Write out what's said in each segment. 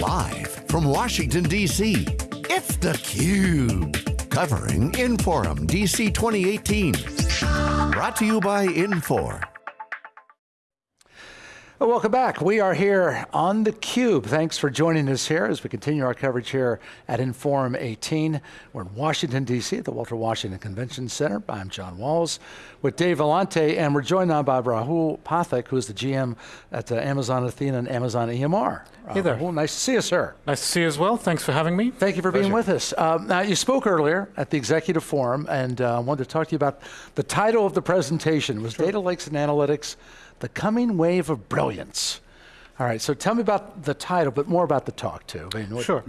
Live from Washington, D.C., it's theCUBE. Covering Inforum DC 2018. Brought to you by Infor. Well, welcome back. We are here on theCUBE. Thanks for joining us here as we continue our coverage here at Inforum 18. We're in Washington, D.C. at the Walter Washington Convention Center. I'm John Walls with Dave Vellante, and we're joined now by Rahul Pathak, who's the GM at uh, Amazon Athena and Amazon EMR. Hey there. Rahul, nice to see you, sir. Nice to see you as well. Thanks for having me. Thank you for Pleasure. being with us. Um, now, you spoke earlier at the Executive Forum, and I uh, wanted to talk to you about the title of the presentation was sure. Data Lakes and Analytics, the coming wave of brilliance. All right, so tell me about the title, but more about the talk too. I mean, sure.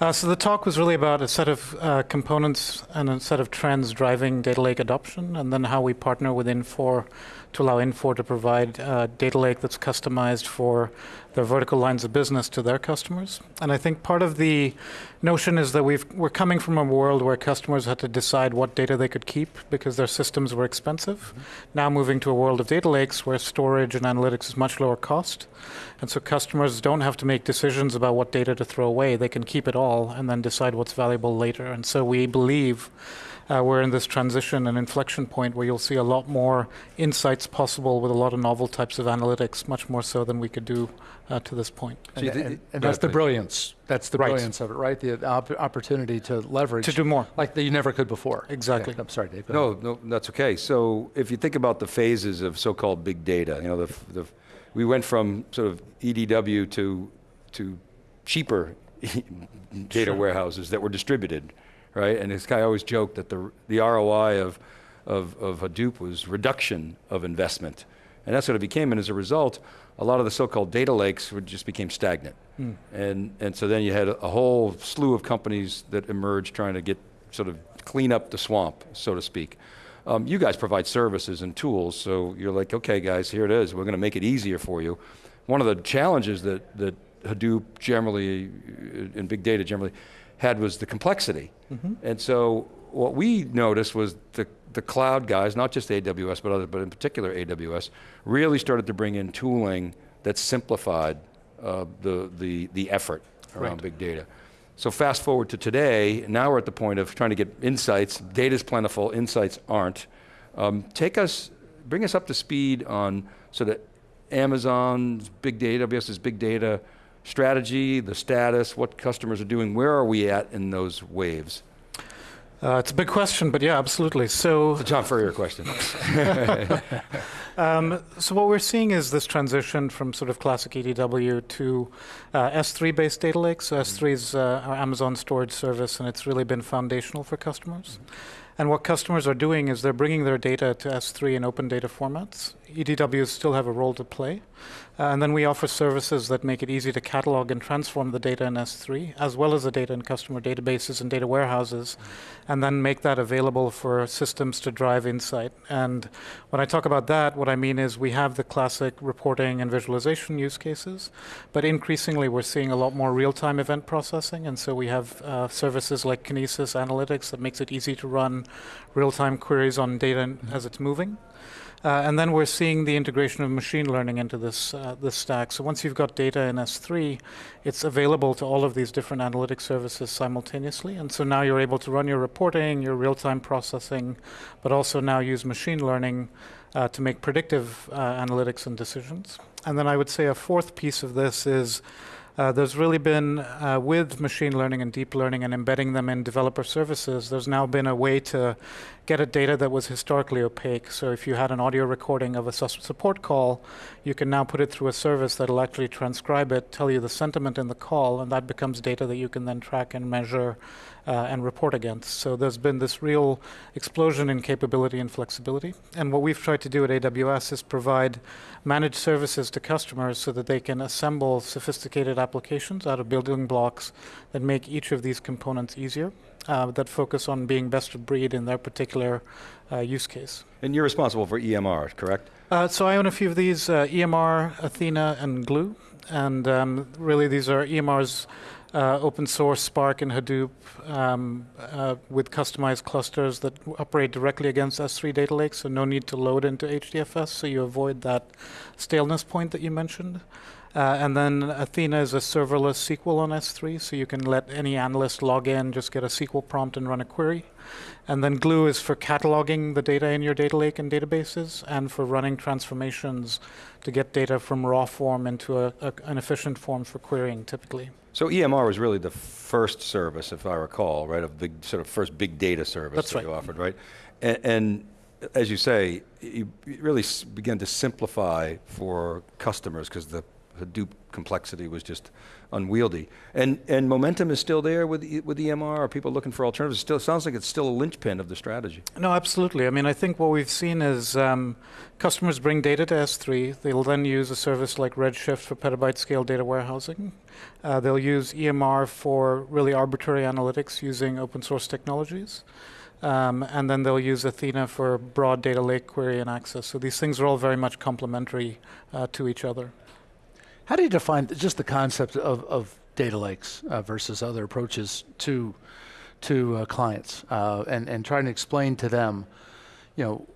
Uh, so the talk was really about a set of uh, components and a set of trends driving data lake adoption, and then how we partner within Infor to allow Infor to provide a data lake that's customized for their vertical lines of business to their customers. And I think part of the notion is that we've, we're coming from a world where customers had to decide what data they could keep because their systems were expensive. Mm -hmm. Now moving to a world of data lakes where storage and analytics is much lower cost. And so customers don't have to make decisions about what data to throw away. They can keep it all and then decide what's valuable later. And so we believe uh, we're in this transition and inflection point where you'll see a lot more insights possible with a lot of novel types of analytics, much more so than we could do uh, to this point. And, and, and that's the brilliance. That's the right. brilliance of it, right? The op opportunity to leverage. To do more. Like that you never could before. Exactly. I'm sorry, Dave. No, no, that's okay. So if you think about the phases of so-called big data, you know, the, the, we went from sort of EDW to, to cheaper data sure. warehouses that were distributed right? And this guy always joked that the, the ROI of, of, of Hadoop was reduction of investment. And that's what it became, and as a result, a lot of the so-called data lakes would just became stagnant. Mm. And, and so then you had a, a whole slew of companies that emerged trying to get, sort of clean up the swamp, so to speak. Um, you guys provide services and tools, so you're like, okay guys, here it is, we're going to make it easier for you. One of the challenges that, that Hadoop generally, and big data generally, had was the complexity. Mm -hmm. And so what we noticed was the, the cloud guys, not just AWS, but others, but in particular AWS, really started to bring in tooling that simplified uh, the, the, the effort around right. big data. So fast forward to today, now we're at the point of trying to get insights, data's plentiful, insights aren't. Um, take us, bring us up to speed on sort of Amazon's big data, AWS's big data, strategy, the status, what customers are doing, where are we at in those waves? Uh, it's a big question, but yeah, absolutely. So it's a John Furrier question. um, so what we're seeing is this transition from sort of classic EDW to uh, S3-based data lakes. So S3 is uh, our Amazon storage service, and it's really been foundational for customers. Mm -hmm. And what customers are doing is they're bringing their data to S3 in open data formats. EDWs still have a role to play. Uh, and then we offer services that make it easy to catalog and transform the data in S3, as well as the data in customer databases and data warehouses, and then make that available for systems to drive insight. And when I talk about that, what I mean is we have the classic reporting and visualization use cases, but increasingly we're seeing a lot more real-time event processing, and so we have uh, services like Kinesis Analytics that makes it easy to run real-time queries on data mm -hmm. as it's moving. Uh, and then we're seeing the integration of machine learning into this, uh, this stack. So once you've got data in S3, it's available to all of these different analytic services simultaneously. And so now you're able to run your reporting, your real-time processing, but also now use machine learning uh, to make predictive uh, analytics and decisions. And then I would say a fourth piece of this is uh, there's really been, uh, with machine learning and deep learning and embedding them in developer services, there's now been a way to get at data that was historically opaque. So if you had an audio recording of a support call, you can now put it through a service that'll actually transcribe it, tell you the sentiment in the call, and that becomes data that you can then track and measure and report against. So there's been this real explosion in capability and flexibility. And what we've tried to do at AWS is provide managed services to customers so that they can assemble sophisticated applications out of building blocks that make each of these components easier, uh, that focus on being best of breed in their particular uh, use case. And you're responsible for EMR, correct? Uh, so I own a few of these, uh, EMR, Athena, and Glue. And um, really these are EMR's uh, open source Spark and Hadoop um, uh, with customized clusters that operate directly against S3 data lakes, so no need to load into HDFS, so you avoid that staleness point that you mentioned. Uh, and then Athena is a serverless SQL on S3, so you can let any analyst log in, just get a SQL prompt and run a query. And then Glue is for cataloging the data in your data lake and databases, and for running transformations to get data from raw form into a, a, an efficient form for querying, typically. So EMR was really the first service, if I recall, right, of big sort of first big data service That's that right. you offered, right? And, and as you say, you really began to simplify for customers because the Hadoop complexity was just unwieldy. And, and momentum is still there with, with EMR? Are people looking for alternatives? It still sounds like it's still a linchpin of the strategy. No, absolutely. I mean, I think what we've seen is um, customers bring data to S3. They'll then use a service like Redshift for petabyte scale data warehousing. Uh, they'll use EMR for really arbitrary analytics using open source technologies. Um, and then they'll use Athena for broad data lake query and access. So these things are all very much complementary uh, to each other. How do you define just the concept of, of data lakes uh, versus other approaches to to uh, clients, uh, and and trying to explain to them, you know,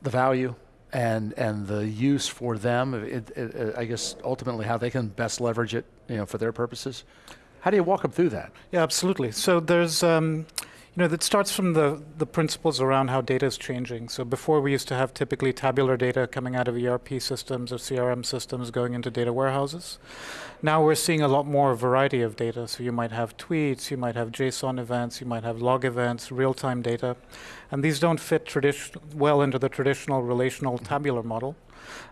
the value and and the use for them? It, it, I guess ultimately how they can best leverage it, you know, for their purposes. How do you walk them through that? Yeah, absolutely. So there's um, you know, that starts from the, the principles around how data is changing. So before we used to have typically tabular data coming out of ERP systems or CRM systems going into data warehouses. Now we're seeing a lot more variety of data. So you might have tweets, you might have JSON events, you might have log events, real-time data. And these don't fit well into the traditional relational tabular model.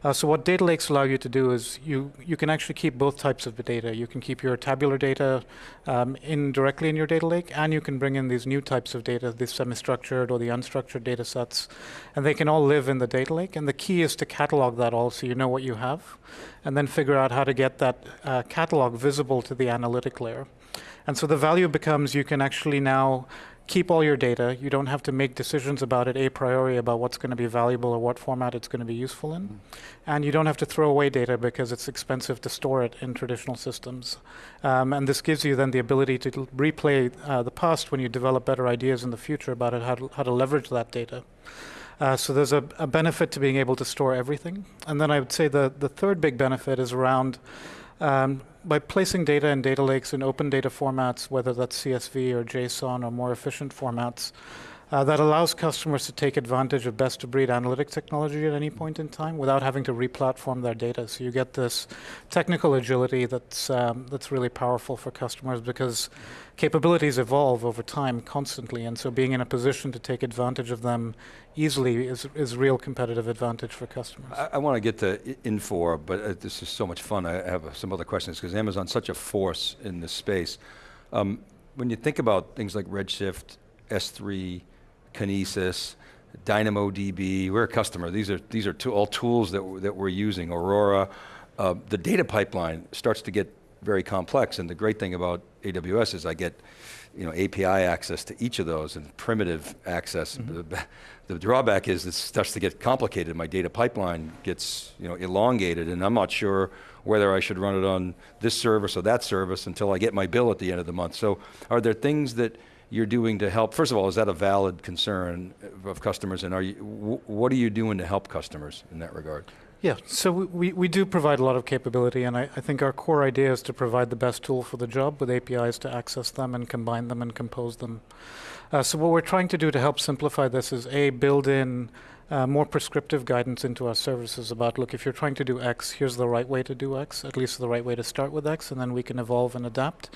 Uh, so what data lakes allow you to do is you, you can actually keep both types of data. You can keep your tabular data um, in directly in your data lake, and you can bring in these new types of data, the semi-structured or the unstructured data sets, and they can all live in the data lake. And the key is to catalog that all so you know what you have, and then figure out how to get that uh, catalog visible to the analytic layer. And so the value becomes you can actually now keep all your data. You don't have to make decisions about it a priori about what's going to be valuable or what format it's going to be useful in. Mm. And you don't have to throw away data because it's expensive to store it in traditional systems. Um, and this gives you then the ability to replay uh, the past when you develop better ideas in the future about it, how to, how to leverage that data. Uh, so there's a, a benefit to being able to store everything. And then I would say the, the third big benefit is around um, by placing data in data lakes in open data formats, whether that's CSV or JSON or more efficient formats, uh, that allows customers to take advantage of best-of-breed analytic technology at any point in time without having to replatform their data. So you get this technical agility that's um, that's really powerful for customers because capabilities evolve over time constantly, and so being in a position to take advantage of them easily is is real competitive advantage for customers. I, I want to get to Infor, but uh, this is so much fun. I have uh, some other questions because Amazon's such a force in this space. Um, when you think about things like Redshift, S3, Kinesis, DynamoDB, we're a customer. These are, these are all tools that, that we're using, Aurora. Uh, the data pipeline starts to get very complex, and the great thing about AWS is I get you know, API access to each of those and primitive access. Mm -hmm. the, the, drawback is it starts to get complicated. My data pipeline gets you know, elongated, and I'm not sure whether I should run it on this service or that service until I get my bill at the end of the month. So are there things that you're doing to help? First of all, is that a valid concern of customers, and are you, what are you doing to help customers in that regard? Yeah, so we, we do provide a lot of capability, and I, I think our core idea is to provide the best tool for the job with APIs to access them and combine them and compose them. Uh, so what we're trying to do to help simplify this is A, build in uh, more prescriptive guidance into our services about, look, if you're trying to do X, here's the right way to do X, at least the right way to start with X, and then we can evolve and adapt.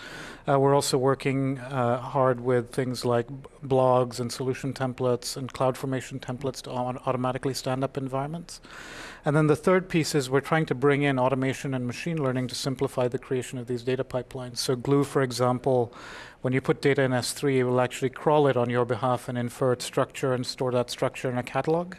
Uh, we're also working uh, hard with things like blogs and solution templates and CloudFormation templates to automatically stand up environments. And then the third piece is we're trying to bring in automation and machine learning to simplify the creation of these data pipelines. So Glue, for example, when you put data in S3, it will actually crawl it on your behalf and infer its structure and store that structure in a catalog.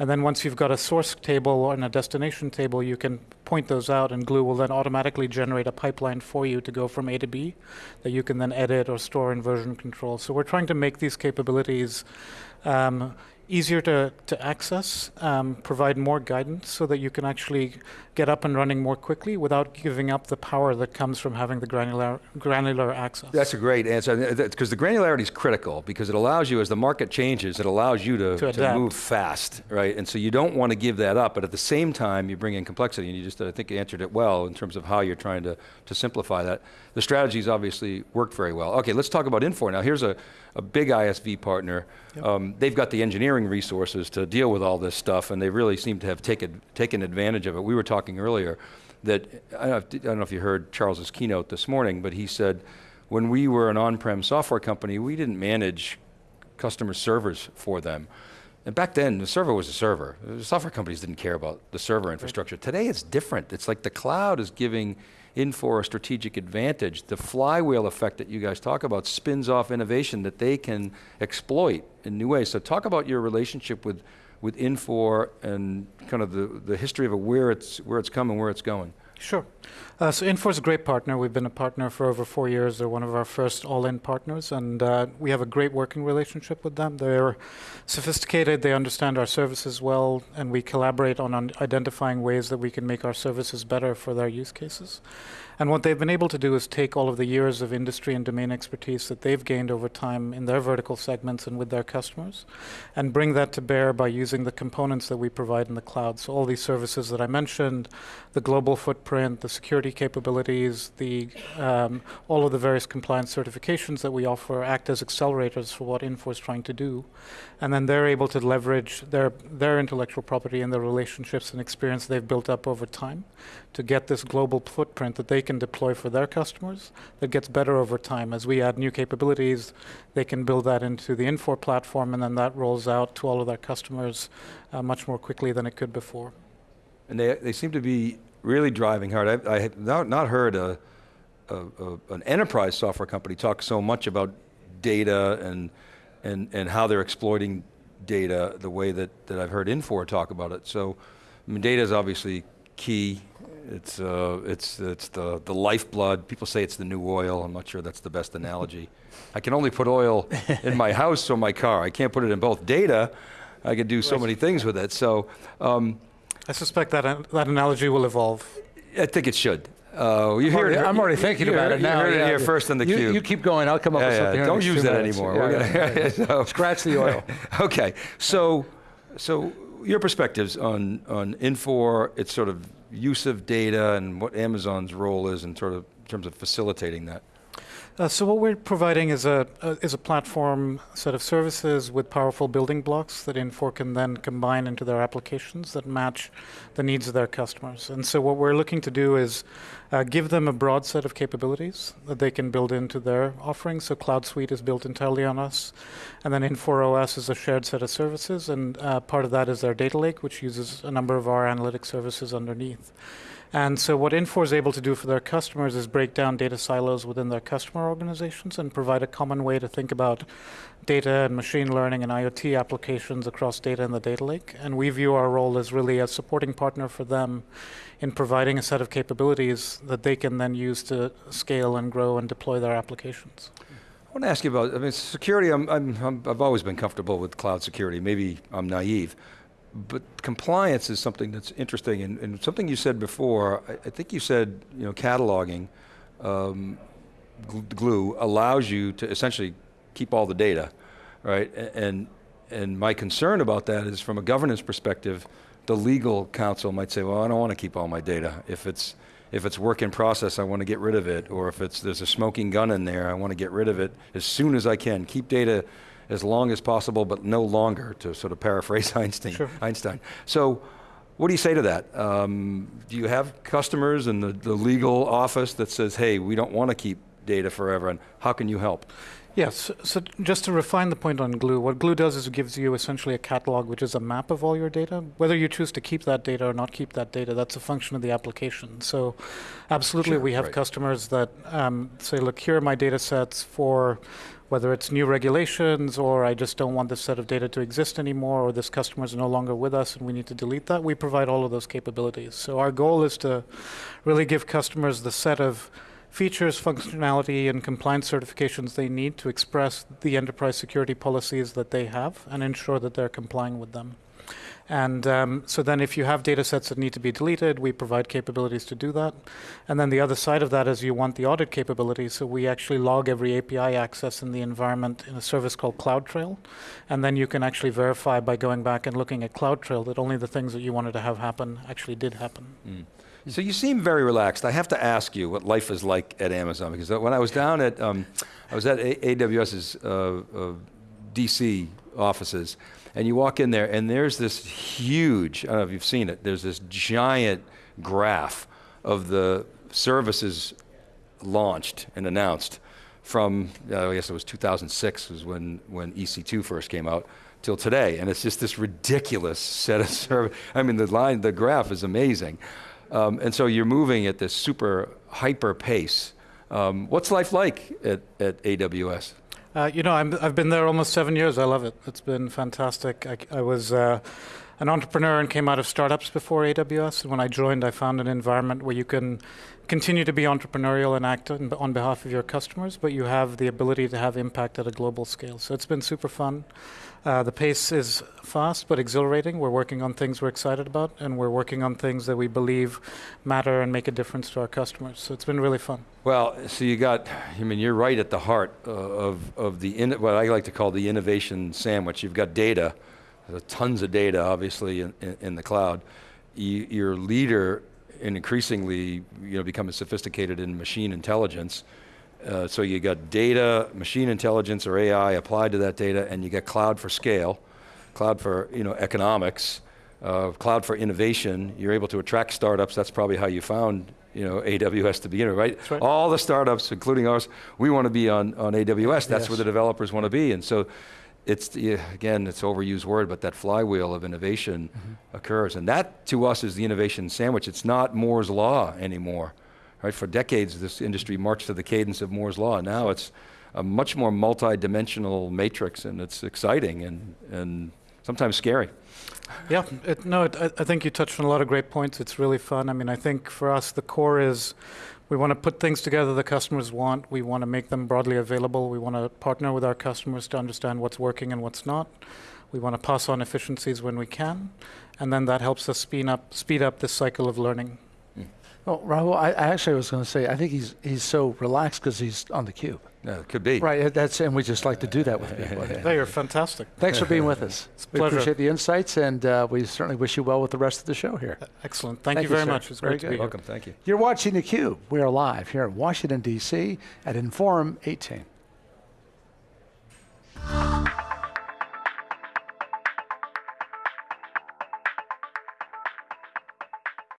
And then once you've got a source table and a destination table, you can point those out, and Glue will then automatically generate a pipeline for you to go from A to B that you can then edit or store in version control. So we're trying to make these capabilities um, easier to, to access, um, provide more guidance so that you can actually get up and running more quickly without giving up the power that comes from having the granular, granular access. That's a great answer, because the granularity is critical, because it allows you, as the market changes, it allows you to, To to, move fast, right? And so you don't want to give that up, but at the same time, you bring in complexity, and you just, I think, you answered it well in terms of how you're trying to, to simplify that. The strategies obviously worked very well. Okay, let's talk about Infor now. Here's a, a big ISV partner. Um, they've got the engineering resources to deal with all this stuff, and they really seem to have taken, taken advantage of it. We were talking earlier that, I don't, know if, I don't know if you heard Charles's keynote this morning, but he said, when we were an on-prem software company, we didn't manage customer servers for them. And back then, the server was a server. The software companies didn't care about the server infrastructure. Today, it's different. It's like the cloud is giving Infor a strategic advantage. The flywheel effect that you guys talk about spins off innovation that they can exploit in new ways. So talk about your relationship with, with Infor and kind of the, the history of where it's, where it's come and where it's going. Sure. Uh, so Infor is a great partner. We've been a partner for over four years. They're one of our first all-in partners, and uh, we have a great working relationship with them. They're sophisticated. They understand our services well, and we collaborate on un- identifying ways that we can make our services better for their use cases. And what they've been able to do is take all of the years of industry and domain expertise that they've gained over time in their vertical segments and with their customers, and bring that to bear by using the components that we provide in the cloud. So all these services that I mentioned, the global footprint, the security capabilities, the um, all of the various compliance certifications that we offer act as accelerators for what Infor is trying to do, and then they're able to leverage their their intellectual property and the relationships and experience they've built up over time to get this global footprint that they can deploy for their customers that gets better over time. As we add new capabilities, they can build that into the Infor platform, and then that rolls out to all of their customers uh, much more quickly than it could before. And they, they seem to be really driving hard. I, I have not, not heard a, a, a, an enterprise software company talk so much about data and, and, and how they're exploiting data the way that, that I've heard Infor talk about it. So I mean, data is obviously key. It's, uh, it's, it's the, the lifeblood. People say it's the new oil. I'm not sure that's the best analogy. I can only put oil in my house or my car. I can't put it in both. Data, I can do so many things with it. So um, I suspect that an- that analogy will evolve. I think it should. Uh, you I'm hear already, it, I'm already thinking about it now. You heard yeah. it here first on the you, cube. You keep going. I'll come up with Yeah, yeah, something. Don't use that minutes. anymore. Yeah, We're yeah, gonna- so- Scratch the oil. okay, so so your perspectives on on Infor, its sort of use of data, and what Amazon's role is in sort of terms of facilitating that. Uh, so what we're providing is a, is a platform set of services with powerful building blocks that Infor can then combine into their applications that match the needs of their customers. And so what we're looking to do is uh, give them a broad set of capabilities that they can build into their offerings. So Cloud Suite is built entirely on us, and then Infor OS is a shared set of services, and uh, part of that is their data lake, which uses a number of our analytic services underneath. And so what Infor is able to do for their customers is break down data silos within their customer organizations and provide a common way to think about data and machine learning and IoT applications across data in the data lake. And we view our role as really a supporting partner for them in providing a set of capabilities that they can then use to scale and grow and deploy their applications. I want to ask you about. I mean, security. I'm, I'm, I've always been comfortable with cloud security. Maybe I'm naive, but compliance is something that's interesting, and, and something you said before. I, I think you said you know cataloging. Um, glue allows you to essentially keep all the data, right? And and my concern about that is from a governance perspective, the legal counsel might say, well, I don't want to keep all my data. If it's if it's work in process, I want to get rid of it, or if it's there's a smoking gun in there, I want to get rid of it as soon as I can. Keep data as long as possible, but no longer, to sort of paraphrase Einstein. Sure. Einstein. So. What do you say to that? Um, do you have customers in the, the legal office that says, hey, we don't want to keep data forever, and how can you help? Yes. So just to refine the point on Glue, what Glue does is it gives you essentially a catalog, which is a map of all your data. Whether you choose to keep that data or not keep that data, that's a function of the application. So, absolutely, Sure, we have right. customers that um, say, "Look, here are my data sets for." Whether it's new regulations or I just don't want this set of data to exist anymore, or this customer is no longer with us and we need to delete that, we provide all of those capabilities. So, our goal is to really give customers the set of features, functionality, and compliance certifications they need to express the enterprise security policies that they have and ensure that they're complying with them. And um, so then if you have data sets that need to be deleted, we provide capabilities to do that. And then the other side of that is you want the audit capability. So we actually log every API access in the environment in a service called CloudTrail. And then you can actually verify by going back and looking at CloudTrail that only the things that you wanted to have happen actually did happen. So you seem very relaxed. I have to ask you what life is like at Amazon because when I was down at, um, I was at AWS's uh, uh, DC offices, and you walk in there, and there's this huge. I don't know if you've seen it. There's this giant graph of the services launched and announced from uh, I guess it was 2006 was when when EC2 first came out till today, and it's just this ridiculous set of service. I mean, the line, the graph is amazing, um, and so you're moving at this super hyper pace. Um, what's life like at, at AWS? Uh, you know, I'm, I've been there almost seven years. I love it. It's been fantastic. I, I was uh, an entrepreneur and came out of startups before AWS. And when I joined, I found an environment where you can continue to be entrepreneurial and act on, behalf of your customers, but you have the ability to have impact at a global scale. So it's been super fun. Uh, the pace is fast but exhilarating. We're working on things we're excited about, and we're working on things that we believe matter and make a difference to our customers. So it's been really fun. Well, so you got, I mean, you're right at the heart uh, of, of the, what I like to call the innovation sandwich. You've got data, tons of data, obviously, in, in, in the cloud. You, you're leader in increasingly, you know, becoming sophisticated in machine intelligence. Uh, so you got data, machine intelligence or AI applied to that data, and you get cloud for scale, cloud for, you know, economics, uh, cloud for innovation. You're able to attract startups. That's probably how you found you know, AWS to begin with, right? right. All the startups, including ours, we want to be on, on AWS. That's Yes. where the developers want to be. And so it's, again, it's an overused word, but that flywheel of innovation mm-hmm. occurs. And that, to us, is the innovation sandwich. It's not Moore's Law anymore, right? For decades, this industry marched to the cadence of Moore's Law. Now it's a much more multi-dimensional matrix, and it's exciting and, and sometimes scary. Yeah, it, no, it, I, think you touched on a lot of great points. It's really fun. I mean, I think for us, the core is we want to put things together the customers want. We want to make them broadly available. We want to partner with our customers to understand what's working and what's not. We want to pass on efficiencies when we can, and then that helps us speed up speed up this cycle of learning. Well, Rahul, I, I actually was going to say, I think he's he's so relaxed because he's on the cube. it could be. Right, that's and we just like to do that with people. they are fantastic. Thanks for being with us. It's we pleasure. appreciate the insights, and uh, we certainly wish you well with the rest of the show here. Excellent. Thank, Thank you, very sir. much. It's was great to be Welcome. Thank you. You're watching the Cube. We are live here in Washington, D.C. at Inforum 18.